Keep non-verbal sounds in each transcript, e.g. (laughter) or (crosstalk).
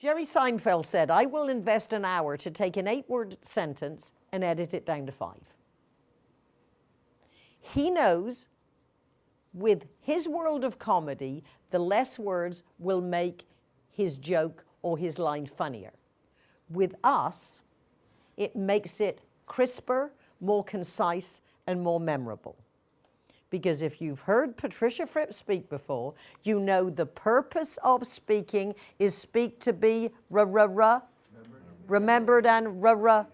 Jerry Seinfeld said, I will invest an hour to take an eight word sentence and edit it down to five. He knows with his world of comedy, the less words will make his joke or his line funnier. With us, it makes it crisper, more concise, and more memorable. Because if you've heard Patricia Fripp speak before, you know the purpose of speaking is speak to be ra ra ra, remembered and ra ra,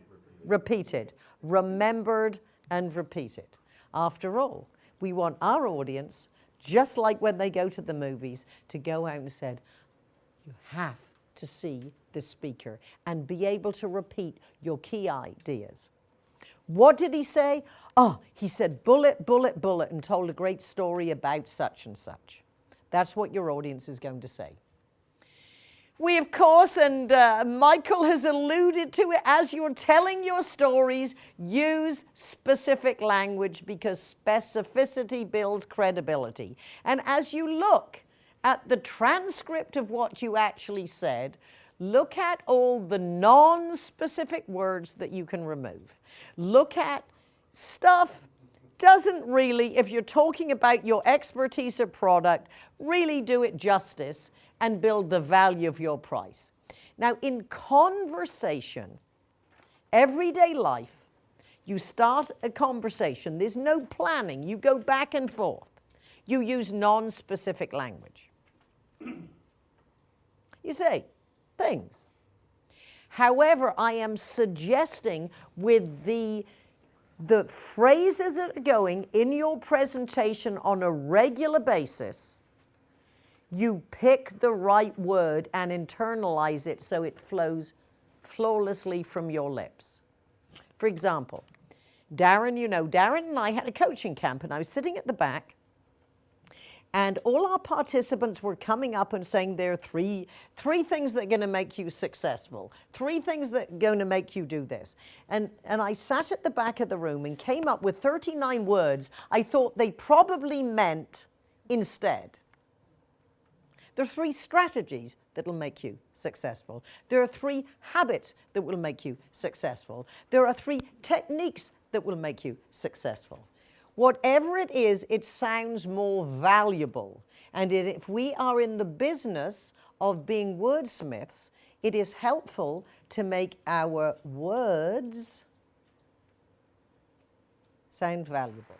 repeated. Remembered and repeated. After all, we want our audience, just like when they go to the movies, to go out and said, you have to see the speaker and be able to repeat your key ideas. What did he say? Oh, he said bullet, bullet, bullet, and told a great story about such and such. That's what your audience is going to say. We, of course, and uh, Michael has alluded to it, as you're telling your stories, use specific language because specificity builds credibility. And as you look at the transcript of what you actually said, look at all the non-specific words that you can remove. Look at stuff doesn't really, if you're talking about your expertise or product, really do it justice and build the value of your price. Now, in conversation, everyday life, you start a conversation, there's no planning, you go back and forth. You use non-specific language. (clears throat) you say things. However, I am suggesting with the, the phrases that are going in your presentation on a regular basis, you pick the right word and internalize it so it flows flawlessly from your lips. For example, Darren, you know, Darren and I had a coaching camp and I was sitting at the back and all our participants were coming up and saying there are three, three things that are going to make you successful, three things that are going to make you do this. And, and I sat at the back of the room and came up with 39 words I thought they probably meant instead. There are three strategies that will make you successful. There are three habits that will make you successful. There are three techniques that will make you successful. Whatever it is, it sounds more valuable. And if we are in the business of being wordsmiths, it is helpful to make our words sound valuable.